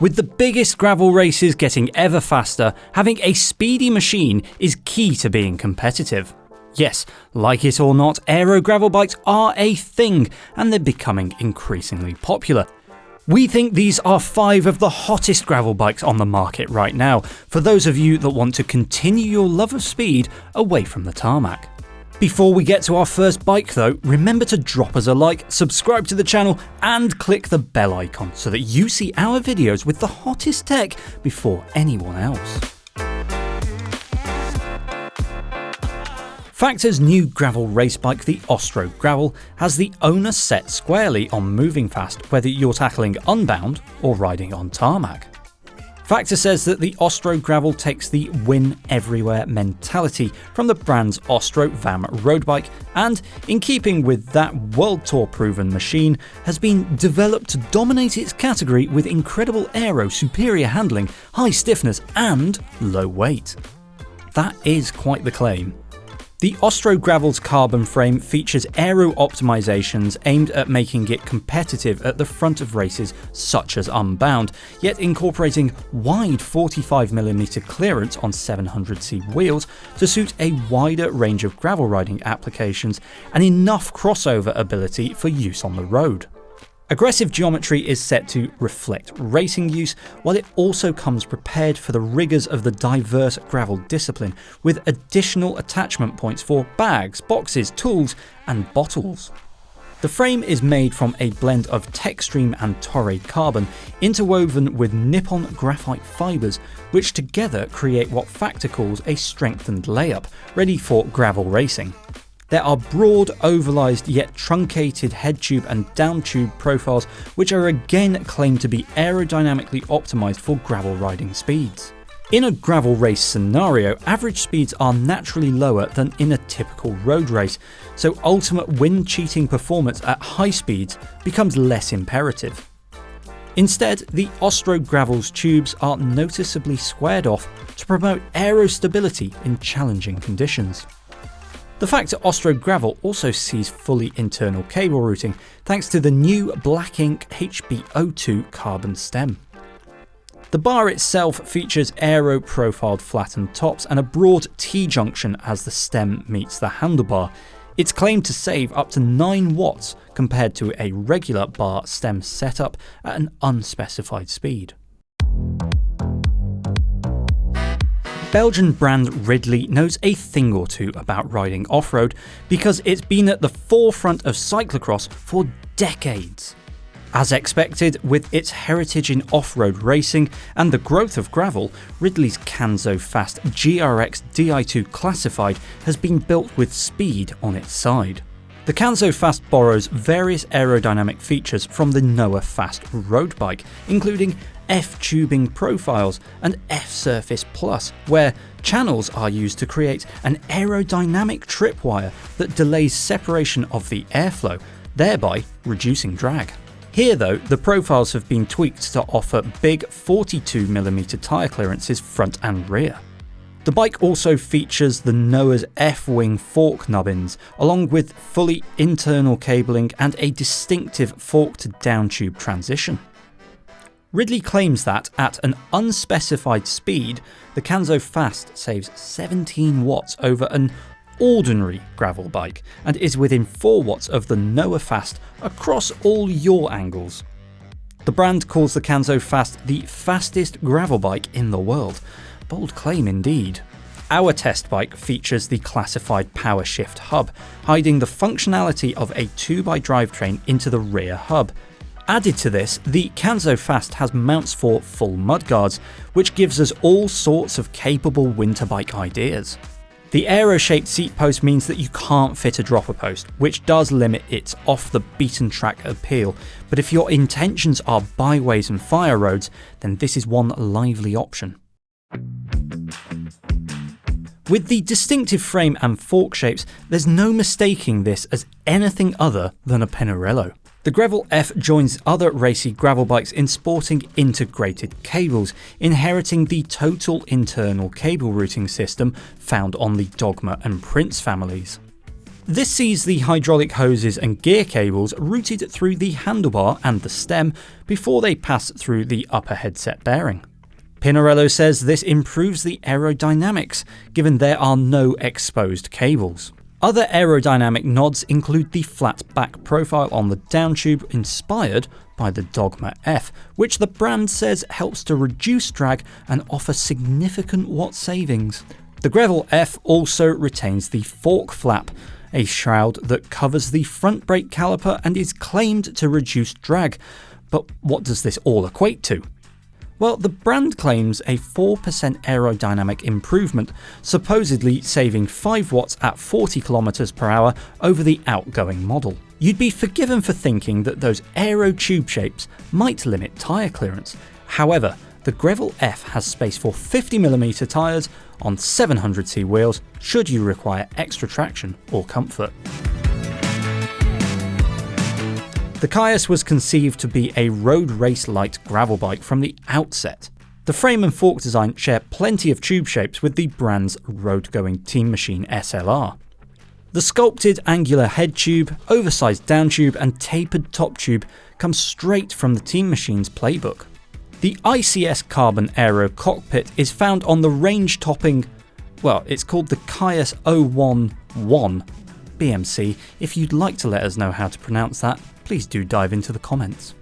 With the biggest gravel races getting ever faster, having a speedy machine is key to being competitive. Yes, like it or not, aero gravel bikes are a thing and they're becoming increasingly popular. We think these are five of the hottest gravel bikes on the market right now, for those of you that want to continue your love of speed away from the tarmac. Before we get to our first bike though, remember to drop us a like, subscribe to the channel and click the bell icon so that you see our videos with the hottest tech before anyone else. Factor's new gravel race bike, the Ostro Gravel, has the owner set squarely on moving fast whether you're tackling unbound or riding on tarmac. Factor says that the Ostro Gravel takes the win everywhere mentality from the brand's Ostro VAM road bike and, in keeping with that World Tour proven machine, has been developed to dominate its category with incredible aero, superior handling, high stiffness and low weight. That is quite the claim. The Ostro Gravel's carbon frame features aero optimizations aimed at making it competitive at the front of races such as Unbound, yet incorporating wide 45mm clearance on 700C wheels to suit a wider range of gravel riding applications and enough crossover ability for use on the road. Aggressive geometry is set to reflect racing use, while it also comes prepared for the rigours of the diverse gravel discipline, with additional attachment points for bags, boxes, tools and bottles. The frame is made from a blend of Techstream and Toray carbon, interwoven with Nippon graphite fibres, which together create what Factor calls a strengthened layup, ready for gravel racing. There are broad, ovalized yet truncated head tube and down tube profiles which are again claimed to be aerodynamically optimised for gravel riding speeds. In a gravel race scenario, average speeds are naturally lower than in a typical road race, so ultimate wind cheating performance at high speeds becomes less imperative. Instead, the Ostro Gravel's tubes are noticeably squared off to promote aerostability in challenging conditions. The Factor Ostro Gravel also sees fully internal cable routing thanks to the new Black Inc HB02 carbon stem. The bar itself features aero profiled flattened tops and a broad T-junction as the stem meets the handlebar. It's claimed to save up to 9 watts compared to a regular bar stem setup at an unspecified speed. Belgian brand Ridley knows a thing or two about riding off-road because it's been at the forefront of cyclocross for decades. As expected, with its heritage in off-road racing and the growth of gravel, Ridley's Kanzo Fast GRX Di2 Classified has been built with speed on its side. The Kanzo Fast borrows various aerodynamic features from the Noah Fast road bike, including F-tubing profiles and F-surface plus, where channels are used to create an aerodynamic tripwire that delays separation of the airflow, thereby reducing drag. Here though, the profiles have been tweaked to offer big 42mm tyre clearances front and rear. The bike also features the Noah's F-wing fork nubbins, along with fully internal cabling and a distinctive fork to down tube transition. Ridley claims that, at an unspecified speed, the Kanzo Fast saves 17 watts over an ordinary gravel bike and is within 4 watts of the Noah Fast across all yaw angles. The brand calls the Kanzo Fast the fastest gravel bike in the world. Bold claim indeed. Our test bike features the classified power shift hub, hiding the functionality of a 2x drivetrain into the rear hub, Added to this, the Kanzo Fast has mounts for full mudguards, which gives us all sorts of capable winter bike ideas. The aero-shaped seat post means that you can't fit a dropper post, which does limit its off the beaten track appeal, but if your intentions are byways and fire roads, then this is one lively option. With the distinctive frame and fork shapes, there's no mistaking this as anything other than a Pinarello. The Grevil F joins other racy gravel bikes in sporting integrated cables, inheriting the total internal cable routing system found on the Dogma and Prince families. This sees the hydraulic hoses and gear cables routed through the handlebar and the stem before they pass through the upper headset bearing. Pinarello says this improves the aerodynamics, given there are no exposed cables. Other aerodynamic nods include the flat back profile on the downtube inspired by the Dogma F, which the brand says helps to reduce drag and offer significant watt savings. The Grevil F also retains the fork flap, a shroud that covers the front brake caliper and is claimed to reduce drag. But what does this all equate to? Well, the brand claims a 4% aerodynamic improvement, supposedly saving 5 watts at 40 km per hour over the outgoing model. You'd be forgiven for thinking that those aero tube shapes might limit tyre clearance. However, the Grevil F has space for 50mm tyres on 700C wheels should you require extra traction or comfort. The Kaius was conceived to be a road race light gravel bike from the outset. The frame and fork design share plenty of tube shapes with the brand's road going Team Machine SLR. The sculpted angular head tube, oversized down tube, and tapered top tube come straight from the Team Machine's playbook. The ICS Carbon Aero cockpit is found on the range topping, well, it's called the Kaius 011 BMC. If you'd like to let us know how to pronounce that, please do dive into the comments.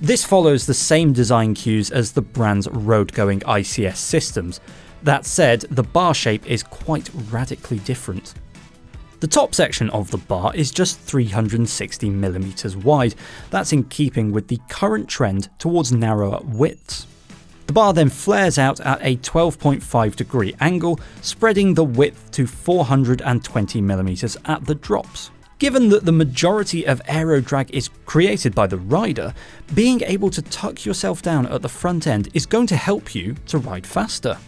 This follows the same design cues as the brand's road-going ICS systems. That said, the bar shape is quite radically different. The top section of the bar is just 360mm wide, that's in keeping with the current trend towards narrower widths. The bar then flares out at a 12.5 degree angle, spreading the width to 420mm at the drops. Given that the majority of aero drag is created by the rider, being able to tuck yourself down at the front end is going to help you to ride faster.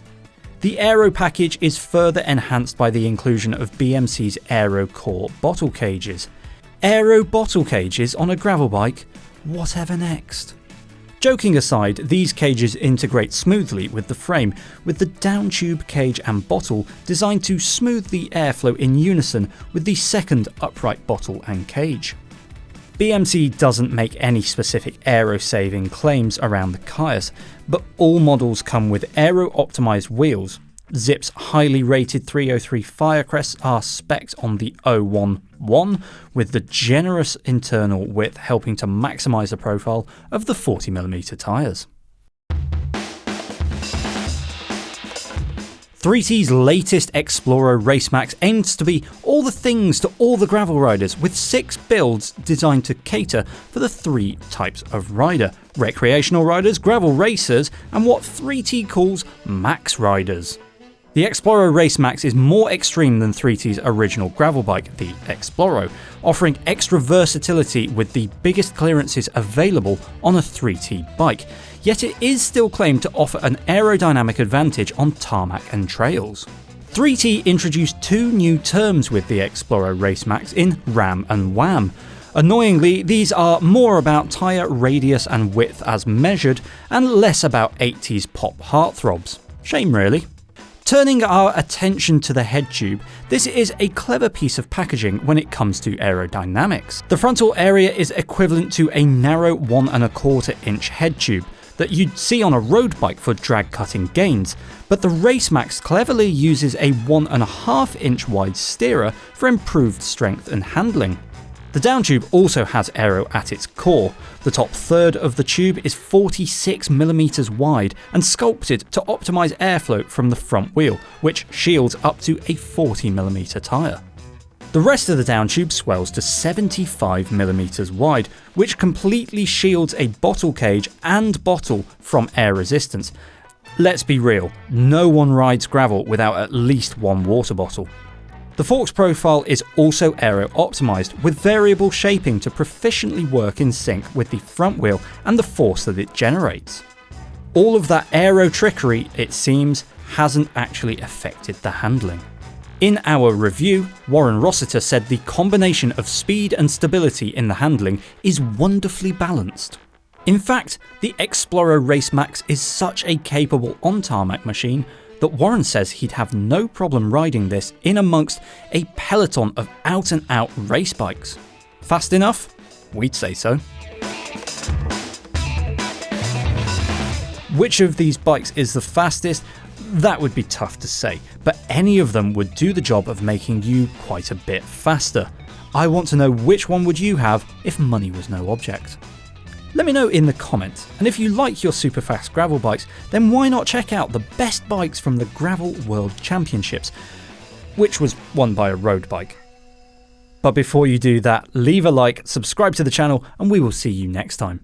The Aero package is further enhanced by the inclusion of BMC's Aero Core bottle cages. Aero bottle cages on a gravel bike? Whatever next? Joking aside, these cages integrate smoothly with the frame, with the down tube cage and bottle designed to smooth the airflow in unison with the second upright bottle and cage. BMC doesn't make any specific aero saving claims around the Kaius, but all models come with aero optimised wheels, Zipp's highly rated 303 Firecrest are specced on the 011 with the generous internal width helping to maximise the profile of the 40mm tyres. 3T's latest Exploro Racemax aims to be all the things to all the gravel riders with six builds designed to cater for the three types of rider recreational riders, gravel racers, and what 3T calls max riders. The Exploro Race Max is more extreme than 3T's original gravel bike, the Exploro, offering extra versatility with the biggest clearances available on a 3T bike, yet it is still claimed to offer an aerodynamic advantage on tarmac and trails. 3T introduced two new terms with the Exploro Race Max in RAM and WAM. Annoyingly, these are more about tyre radius and width as measured, and less about 80s pop heartthrobs. Shame really. Turning our attention to the head tube, this is a clever piece of packaging when it comes to aerodynamics. The frontal area is equivalent to a narrow one and a quarter inch head tube that you'd see on a road bike for drag cutting gains, but the Racemax cleverly uses a one and a half inch wide steerer for improved strength and handling. The down tube also has aero at its core. The top third of the tube is 46mm wide and sculpted to optimise airflow from the front wheel, which shields up to a 40mm tyre. The rest of the down tube swells to 75mm wide, which completely shields a bottle cage and bottle from air resistance. Let's be real, no one rides gravel without at least one water bottle. The forks profile is also aero optimised with variable shaping to proficiently work in sync with the front wheel and the force that it generates. All of that aero trickery, it seems, hasn't actually affected the handling. In our review, Warren Rossiter said the combination of speed and stability in the handling is wonderfully balanced. In fact, the Exploro Race Max is such a capable on tarmac machine that Warren says he'd have no problem riding this in amongst a peloton of out and out race bikes. Fast enough? We'd say so. Which of these bikes is the fastest? That would be tough to say, but any of them would do the job of making you quite a bit faster. I want to know which one would you have if money was no object. Let me know in the comments, and if you like your super fast gravel bikes, then why not check out the best bikes from the Gravel World Championships, which was won by a road bike. But before you do that, leave a like, subscribe to the channel, and we will see you next time.